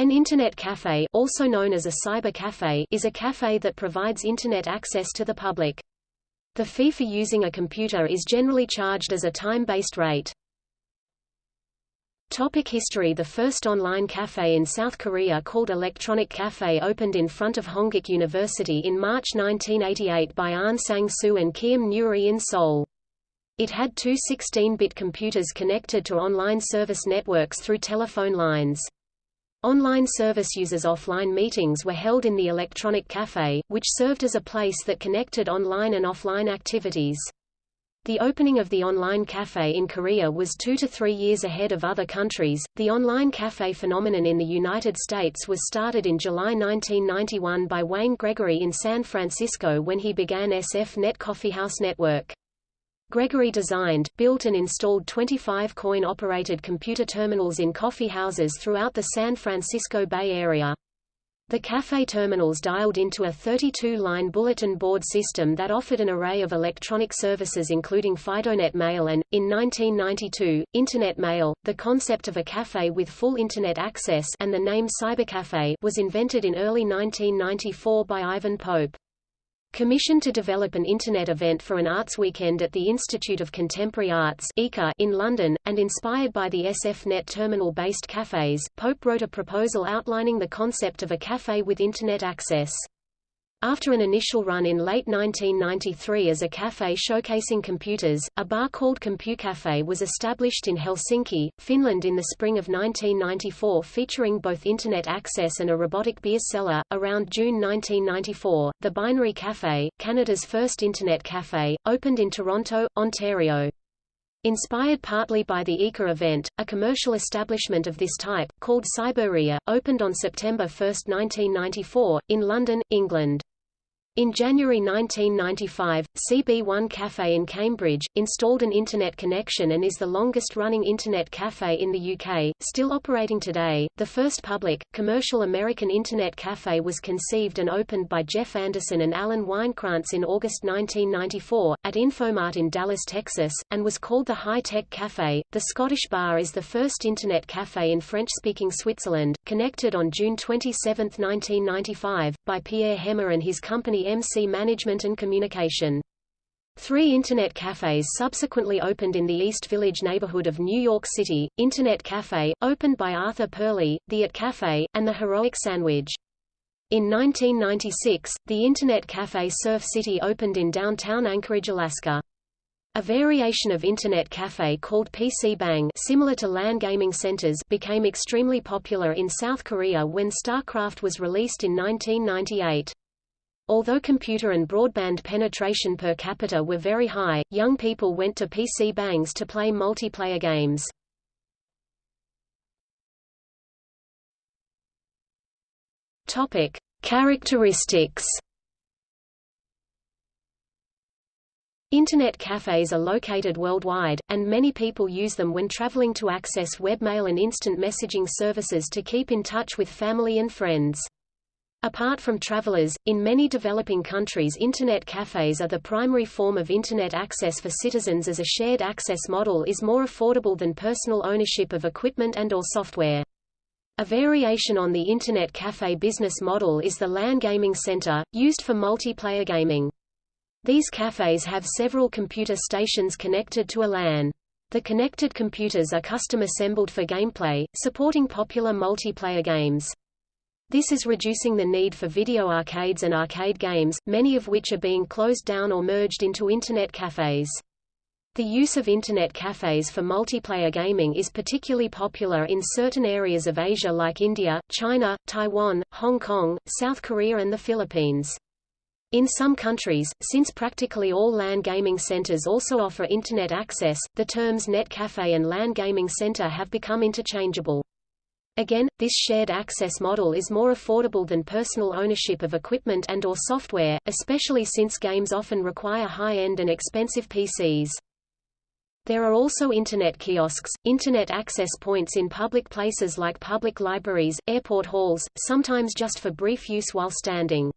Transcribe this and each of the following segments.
An Internet cafe also known as a cyber cafe is a cafe that provides Internet access to the public. The fee for using a computer is generally charged as a time-based rate. Topic history The first online cafe in South Korea called Electronic Cafe opened in front of Hongik University in March 1988 by Ahn Sang-soo and Kim Nuri in Seoul. It had two 16-bit computers connected to online service networks through telephone lines. Online service users' offline meetings were held in the Electronic Cafe, which served as a place that connected online and offline activities. The opening of the online cafe in Korea was two to three years ahead of other countries. The online cafe phenomenon in the United States was started in July 1991 by Wayne Gregory in San Francisco when he began SF Net Coffeehouse Network. Gregory designed, built and installed 25 coin-operated computer terminals in coffee houses throughout the San Francisco Bay Area. The cafe terminals dialed into a 32-line bulletin board system that offered an array of electronic services including FidoNet Mail and, in 1992, Internet Mail. The concept of a cafe with full Internet access and the name Cybercafe was invented in early 1994 by Ivan Pope. Commissioned to develop an Internet event for an arts weekend at the Institute of Contemporary Arts in London, and inspired by the SFNet terminal-based cafes, Pope wrote a proposal outlining the concept of a cafe with Internet access. After an initial run in late 1993 as a cafe showcasing computers, a bar called CompuCafe was established in Helsinki, Finland in the spring of 1994 featuring both Internet access and a robotic beer cellar. Around June 1994, the Binary Cafe, Canada's first Internet cafe, opened in Toronto, Ontario. Inspired partly by the ICA event, a commercial establishment of this type, called Cyberia, opened on September 1, 1994, in London, England. In January 1995, CB1 Cafe in Cambridge, installed an Internet connection and is the longest-running Internet cafe in the UK, still operating today. The first public, commercial American Internet cafe was conceived and opened by Jeff Anderson and Alan Weinkrantz in August 1994, at Infomart in Dallas, Texas, and was called the High Tech Cafe. The Scottish Bar is the first Internet cafe in French-speaking Switzerland, connected on June 27, 1995, by Pierre Hemmer and his company MC Management and Communication. Three Internet cafes subsequently opened in the East Village neighborhood of New York City, Internet Cafe, opened by Arthur Purley, the At Cafe, and the Heroic Sandwich. In 1996, the Internet Cafe Surf City opened in downtown Anchorage, Alaska. A variation of Internet Cafe called PC Bang similar to LAN gaming centers became extremely popular in South Korea when StarCraft was released in 1998. Although computer and broadband penetration per capita were very high, young people went to PC bangs to play multiplayer games. Topic: Characteristics. Internet cafes are located worldwide, and many people use them when traveling to access webmail and instant messaging services to keep in touch with family and friends. Apart from travelers, in many developing countries Internet cafes are the primary form of Internet access for citizens as a shared access model is more affordable than personal ownership of equipment and or software. A variation on the Internet cafe business model is the LAN Gaming Center, used for multiplayer gaming. These cafes have several computer stations connected to a LAN. The connected computers are custom assembled for gameplay, supporting popular multiplayer games. This is reducing the need for video arcades and arcade games, many of which are being closed down or merged into Internet cafes. The use of Internet cafes for multiplayer gaming is particularly popular in certain areas of Asia like India, China, Taiwan, Hong Kong, South Korea and the Philippines. In some countries, since practically all LAN gaming centers also offer Internet access, the terms net cafe and LAN gaming center have become interchangeable. Again, this shared access model is more affordable than personal ownership of equipment and or software, especially since games often require high-end and expensive PCs. There are also Internet kiosks, Internet access points in public places like public libraries, airport halls, sometimes just for brief use while standing.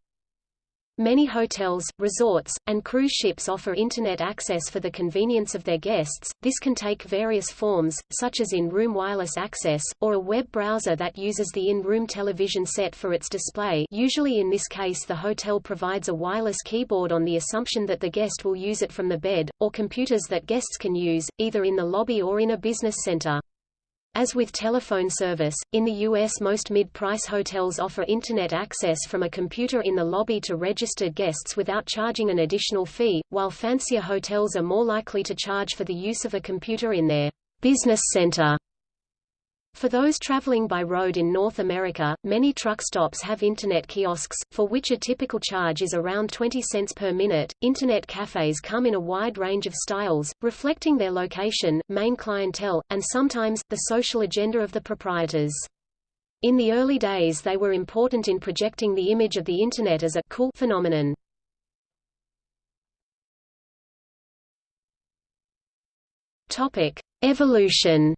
Many hotels, resorts, and cruise ships offer Internet access for the convenience of their guests. This can take various forms, such as in-room wireless access, or a web browser that uses the in-room television set for its display usually in this case the hotel provides a wireless keyboard on the assumption that the guest will use it from the bed, or computers that guests can use, either in the lobby or in a business center. As with telephone service, in the U.S. most mid-price hotels offer Internet access from a computer in the lobby to registered guests without charging an additional fee, while fancier hotels are more likely to charge for the use of a computer in their business center. For those traveling by road in North America, many truck stops have Internet kiosks, for which a typical charge is around 20 cents per minute. Internet cafes come in a wide range of styles, reflecting their location, main clientele, and sometimes, the social agenda of the proprietors. In the early days they were important in projecting the image of the Internet as a cool phenomenon. Evolution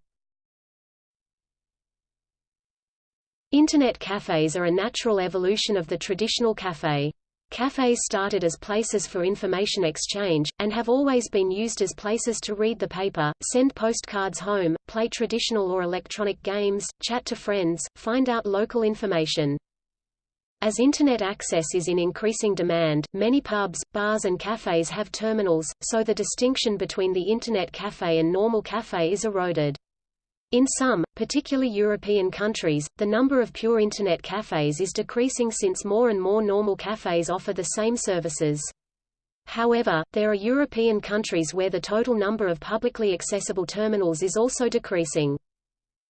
Internet cafes are a natural evolution of the traditional cafe. Cafes started as places for information exchange, and have always been used as places to read the paper, send postcards home, play traditional or electronic games, chat to friends, find out local information. As Internet access is in increasing demand, many pubs, bars and cafes have terminals, so the distinction between the Internet cafe and normal cafe is eroded. In some, particularly European countries, the number of pure Internet cafes is decreasing since more and more normal cafes offer the same services. However, there are European countries where the total number of publicly accessible terminals is also decreasing.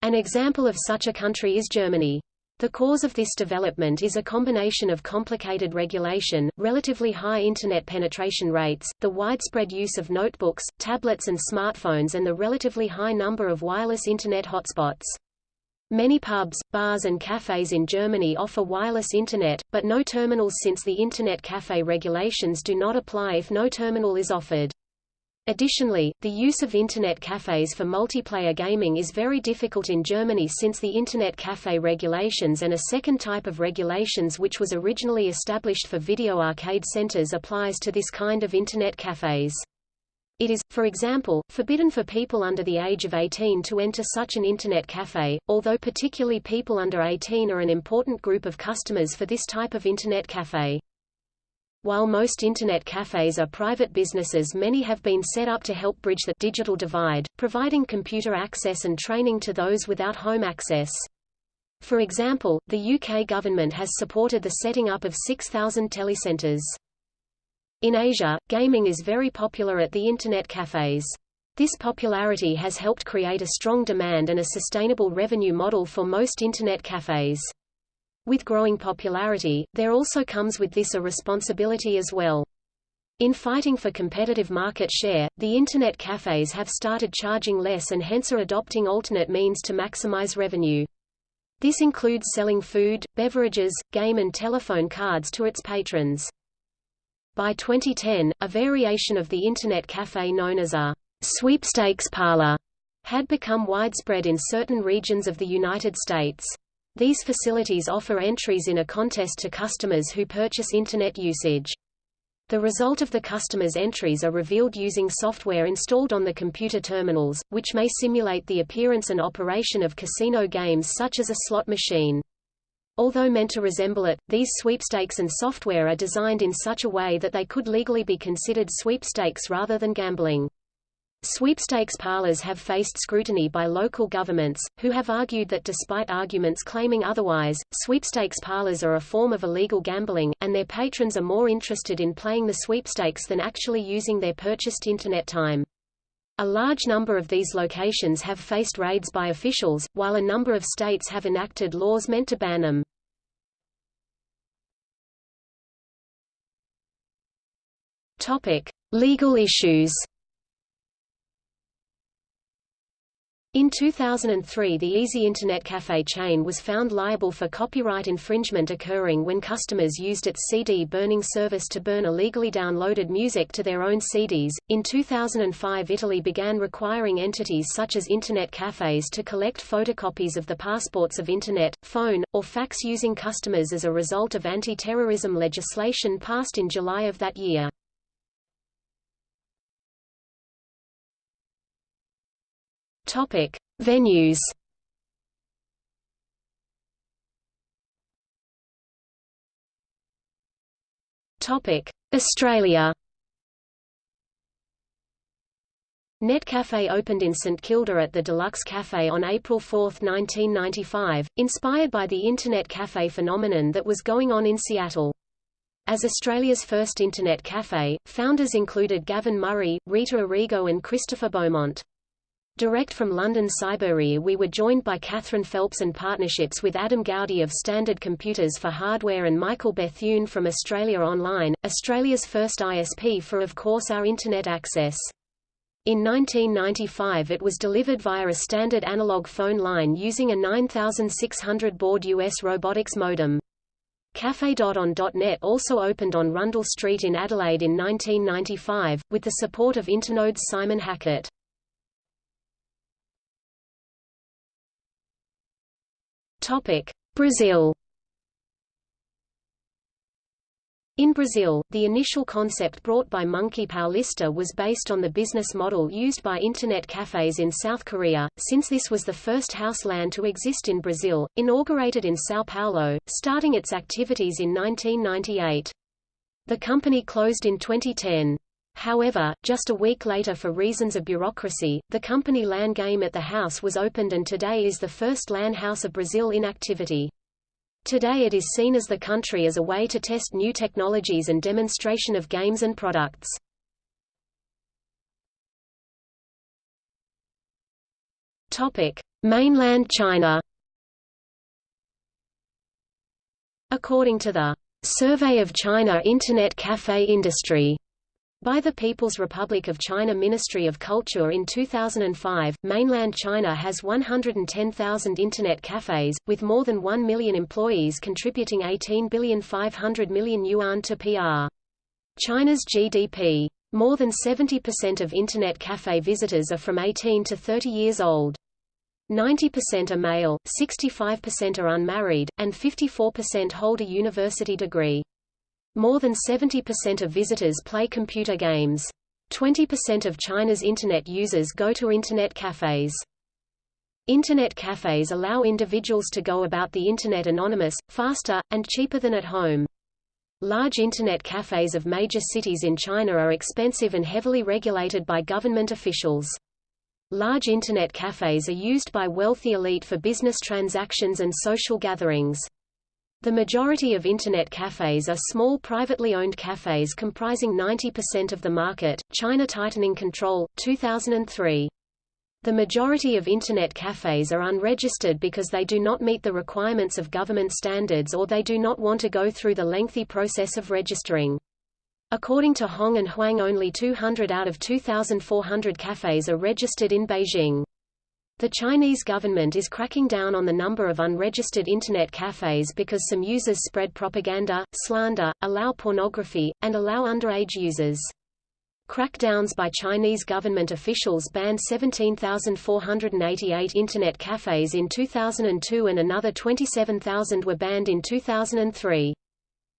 An example of such a country is Germany. The cause of this development is a combination of complicated regulation, relatively high Internet penetration rates, the widespread use of notebooks, tablets and smartphones and the relatively high number of wireless Internet hotspots. Many pubs, bars and cafes in Germany offer wireless Internet, but no terminals since the Internet cafe regulations do not apply if no terminal is offered. Additionally, the use of Internet cafes for multiplayer gaming is very difficult in Germany since the Internet cafe regulations and a second type of regulations which was originally established for video arcade centers applies to this kind of Internet cafes. It is, for example, forbidden for people under the age of 18 to enter such an Internet cafe, although particularly people under 18 are an important group of customers for this type of Internet cafe. While most Internet cafes are private businesses many have been set up to help bridge the digital divide, providing computer access and training to those without home access. For example, the UK government has supported the setting up of 6,000 telecentres. In Asia, gaming is very popular at the Internet cafes. This popularity has helped create a strong demand and a sustainable revenue model for most Internet cafes. With growing popularity, there also comes with this a responsibility as well. In fighting for competitive market share, the Internet cafes have started charging less and hence are adopting alternate means to maximize revenue. This includes selling food, beverages, game and telephone cards to its patrons. By 2010, a variation of the Internet cafe known as a sweepstakes parlor had become widespread in certain regions of the United States. These facilities offer entries in a contest to customers who purchase Internet usage. The result of the customer's entries are revealed using software installed on the computer terminals, which may simulate the appearance and operation of casino games such as a slot machine. Although meant to resemble it, these sweepstakes and software are designed in such a way that they could legally be considered sweepstakes rather than gambling. Sweepstakes parlors have faced scrutiny by local governments, who have argued that despite arguments claiming otherwise, sweepstakes parlors are a form of illegal gambling, and their patrons are more interested in playing the sweepstakes than actually using their purchased Internet time. A large number of these locations have faced raids by officials, while a number of states have enacted laws meant to ban them. Topic: Legal issues. In 2003 the Easy Internet Cafe chain was found liable for copyright infringement occurring when customers used its CD burning service to burn illegally downloaded music to their own CDs. In 2005 Italy began requiring entities such as Internet cafes to collect photocopies of the passports of Internet, phone, or fax using customers as a result of anti-terrorism legislation passed in July of that year. Topic: Venues. Topic: Australia. Netcafe opened in St Kilda at the Deluxe Cafe on April 4, 1995, inspired by the Internet cafe phenomenon that was going on in Seattle. As Australia's first Internet cafe, founders included Gavin Murray, Rita Arrigo and Christopher Beaumont. Direct from London Cyberia we were joined by Catherine Phelps and partnerships with Adam Gowdy of Standard Computers for Hardware and Michael Bethune from Australia Online, Australia's first ISP for of course our Internet access. In 1995 it was delivered via a standard analog phone line using a 9600 baud US robotics modem. Cafe.on.net also opened on Rundle Street in Adelaide in 1995, with the support of Internode's Simon Hackett. Brazil In Brazil, the initial concept brought by Monkey Paulista was based on the business model used by Internet cafes in South Korea, since this was the first house land to exist in Brazil, inaugurated in São Paulo, starting its activities in 1998. The company closed in 2010. However, just a week later for reasons of bureaucracy, the company LAN game at the house was opened and today is the first LAN house of Brazil in activity. Today it is seen as the country as a way to test new technologies and demonstration of games and products. Topic: Mainland China. According to the Survey of China Internet Cafe Industry by the People's Republic of China Ministry of Culture in 2005, mainland China has 110,000 Internet cafes, with more than 1 million employees contributing 18 billion 500 million yuan to PR. China's GDP. More than 70% of Internet cafe visitors are from 18 to 30 years old. 90% are male, 65% are unmarried, and 54% hold a university degree. More than 70% of visitors play computer games. 20% of China's Internet users go to Internet cafes. Internet cafes allow individuals to go about the Internet anonymous, faster, and cheaper than at home. Large Internet cafes of major cities in China are expensive and heavily regulated by government officials. Large Internet cafes are used by wealthy elite for business transactions and social gatherings. The majority of Internet cafes are small privately owned cafes comprising 90% of the market. China tightening control, 2003. The majority of Internet cafes are unregistered because they do not meet the requirements of government standards or they do not want to go through the lengthy process of registering. According to Hong and Huang only 200 out of 2,400 cafes are registered in Beijing. The Chinese government is cracking down on the number of unregistered Internet cafes because some users spread propaganda, slander, allow pornography, and allow underage users. Crackdowns by Chinese government officials banned 17,488 Internet cafes in 2002 and another 27,000 were banned in 2003.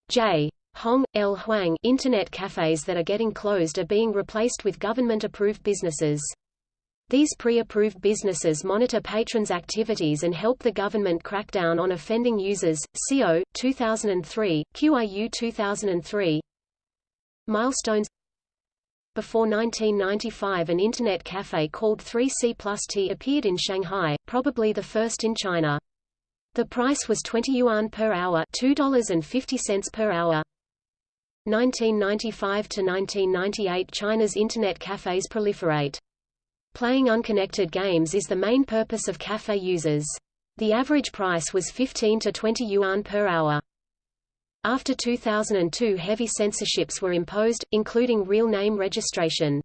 J. Hong, L. Huang Internet cafes that are getting closed are being replaced with government-approved businesses. These pre-approved businesses monitor patrons' activities and help the government crack down on offending users. CO 2003, QIU 2003. Milestones Before 1995 an internet cafe called 3C plus T appeared in Shanghai, probably the first in China. The price was 20 yuan per hour $2.50 per hour. 1995 to 1998 China's internet cafes proliferate. Playing unconnected games is the main purpose of cafe users. The average price was 15 to 20 yuan per hour. After 2002 heavy censorships were imposed, including real name registration.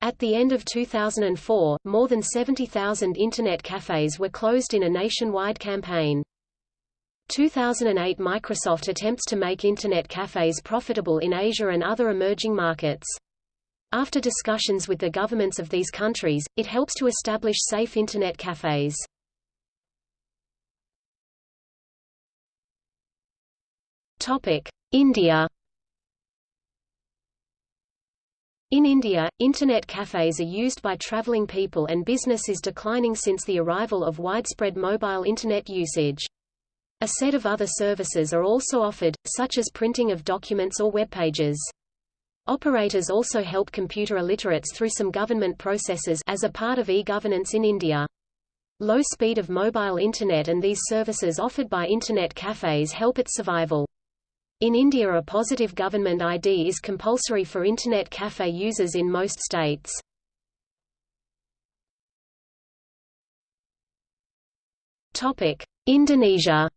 At the end of 2004, more than 70,000 Internet cafes were closed in a nationwide campaign. 2008 Microsoft attempts to make Internet cafes profitable in Asia and other emerging markets. After discussions with the governments of these countries, it helps to establish safe Internet cafes. India In India, Internet cafes are used by traveling people and business is declining since the arrival of widespread mobile Internet usage. A set of other services are also offered, such as printing of documents or web pages. Operators also help computer illiterates through some government processes as a part of e-governance in India. Low speed of mobile Internet and these services offered by Internet cafes help its survival. In India a positive government ID is compulsory for Internet cafe users in most states. Indonesia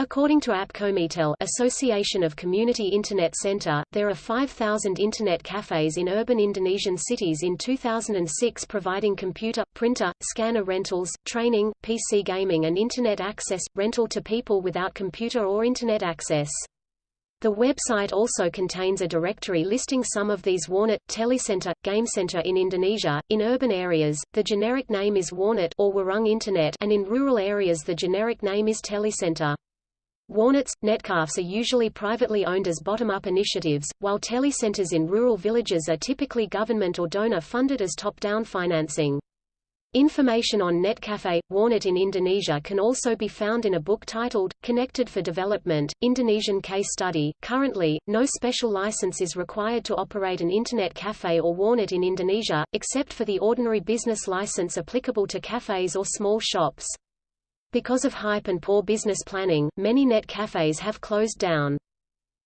According to APCOMITEL Association of Community Internet Center, there are 5,000 Internet cafes in urban Indonesian cities in 2006 providing computer, printer, scanner rentals, training, PC gaming and Internet access, rental to people without computer or Internet access. The website also contains a directory listing some of these Warnet, Telecenter, GameCenter in Indonesia. In urban areas, the generic name is Warnet or Warung Internet and in rural areas the generic name is Telecenter. Warnets, netcafes are usually privately owned as bottom-up initiatives, while telecenters in rural villages are typically government or donor-funded as top-down financing. Information on Netcafe, Warnet in Indonesia can also be found in a book titled, Connected for Development, Indonesian Case Study. Currently, no special license is required to operate an Internet cafe or Warnet in Indonesia, except for the ordinary business license applicable to cafes or small shops. Because of hype and poor business planning, many net cafes have closed down.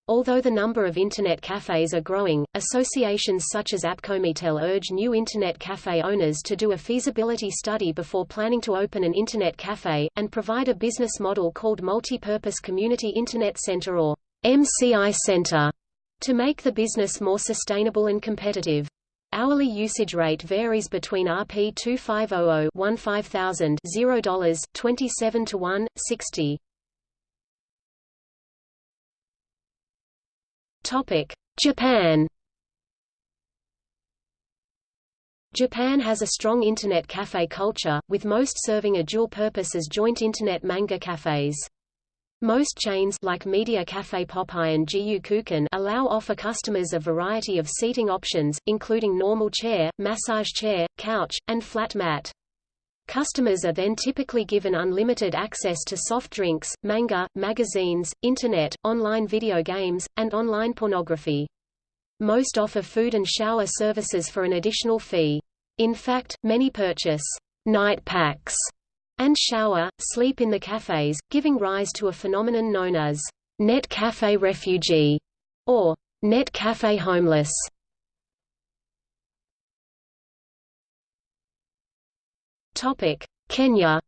Although the number of Internet cafes are growing, associations such as APCOMITEL urge new Internet cafe owners to do a feasibility study before planning to open an Internet cafe, and provide a business model called Multi-Purpose Community Internet Center or MCI Center to make the business more sustainable and competitive. Hourly usage rate varies between Rp 2500 $15,000 $0 27 to 1, 60. Topic: Japan. Japan has a strong Internet cafe culture, with most serving a dual purpose as joint Internet manga cafes. Most chains like Media Cafe Popeye and Gyukuken allow offer customers a variety of seating options, including normal chair, massage chair, couch, and flat mat. Customers are then typically given unlimited access to soft drinks, manga, magazines, internet, online video games, and online pornography. Most offer food and shower services for an additional fee. In fact, many purchase night packs and shower, sleep in the cafes, giving rise to a phenomenon known as net cafe refugee or net cafe homeless. Topic: Kenya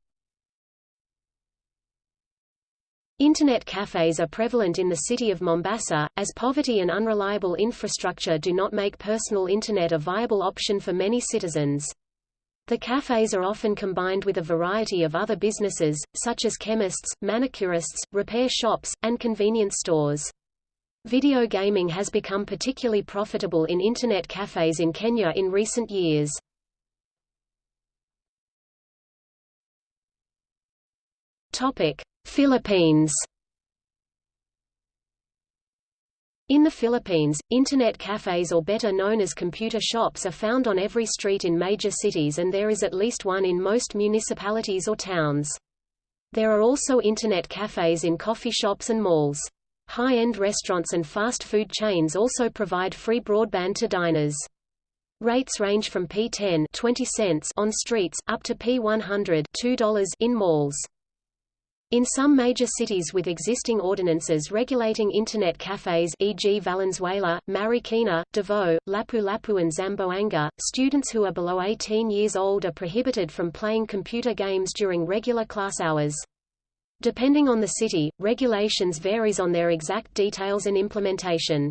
Internet cafes are prevalent in the city of Mombasa, as poverty and unreliable infrastructure do not make personal Internet a viable option for many citizens. The cafes are often combined with a variety of other businesses, such as chemists, manicurists, repair shops, and convenience stores. Video gaming has become particularly profitable in Internet cafes in Kenya in recent years. Philippines In the Philippines, Internet cafes or better known as computer shops are found on every street in major cities and there is at least one in most municipalities or towns. There are also Internet cafes in coffee shops and malls. High-end restaurants and fast food chains also provide free broadband to diners. Rates range from P10 20 cents on streets, up to P100 $2 in malls. In some major cities with existing ordinances regulating Internet cafes e.g. Valenzuela, Marikina, Davao, Lapu-Lapu and Zamboanga, students who are below 18 years old are prohibited from playing computer games during regular class hours. Depending on the city, regulations varies on their exact details and implementation.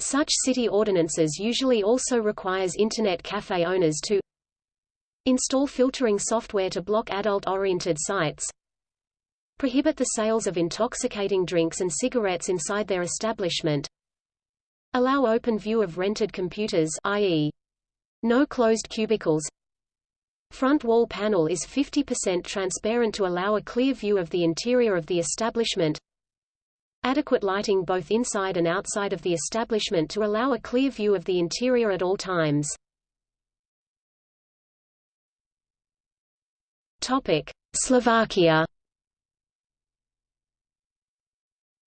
Such city ordinances usually also requires Internet cafe owners to install filtering software to block adult-oriented sites, prohibit the sales of intoxicating drinks and cigarettes inside their establishment, allow open view of rented computers i.e. no closed cubicles, Front wall panel is 50% transparent to allow a clear view of the interior of the establishment. Adequate lighting both inside and outside of the establishment to allow a clear view of the interior at all times. Topic: Slovakia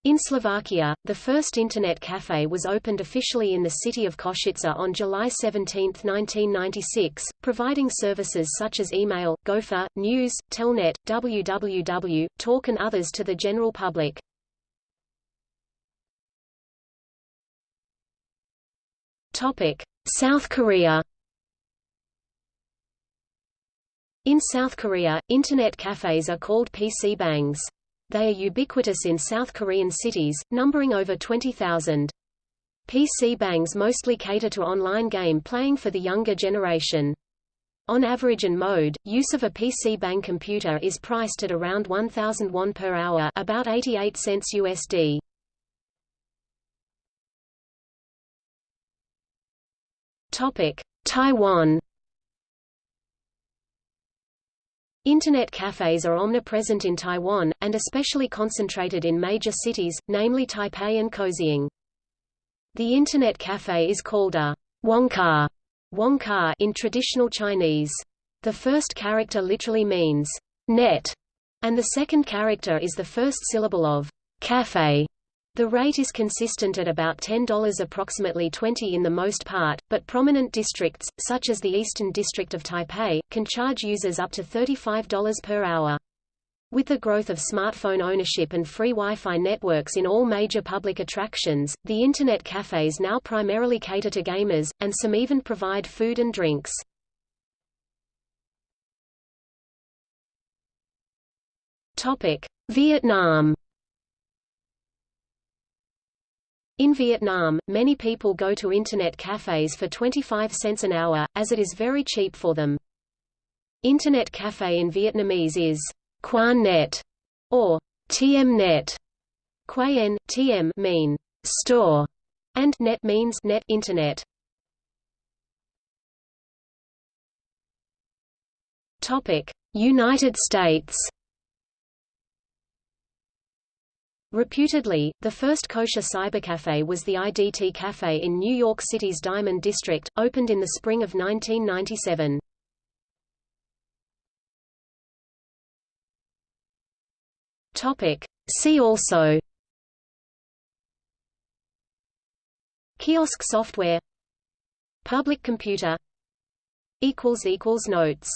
In Slovakia, the first Internet cafe was opened officially in the city of Košice on July 17, 1996, providing services such as email, Gopher, news, Telnet, www, Talk and others to the general public. South Korea In South Korea, Internet cafes are called PC bangs. They are ubiquitous in South Korean cities, numbering over 20,000. PC bangs mostly cater to online game playing for the younger generation. On average and mode, use of a PC bang computer is priced at around 1,000 won per hour about 88 cents USD. Taiwan Internet cafes are omnipresent in Taiwan, and especially concentrated in major cities, namely Taipei and Kaohsiung. The Internet cafe is called a wongka, wongka in traditional Chinese. The first character literally means net, and the second character is the first syllable of cafe. The rate is consistent at about $10 approximately 20 in the most part, but prominent districts, such as the Eastern District of Taipei, can charge users up to $35 per hour. With the growth of smartphone ownership and free Wi-Fi networks in all major public attractions, the Internet cafes now primarily cater to gamers, and some even provide food and drinks. Vietnam In Vietnam, many people go to Internet cafes for 25 cents an hour, as it is very cheap for them. Internet cafe in Vietnamese is Quan Net or Tiem Net. Quan, Tiem mean store, and net means net internet. Topic: United States. Reputedly, the first kosher cybercafe was the IDT Cafe in New York City's Diamond District, opened in the spring of 1997. Topic. See also Kiosk software Public computer Notes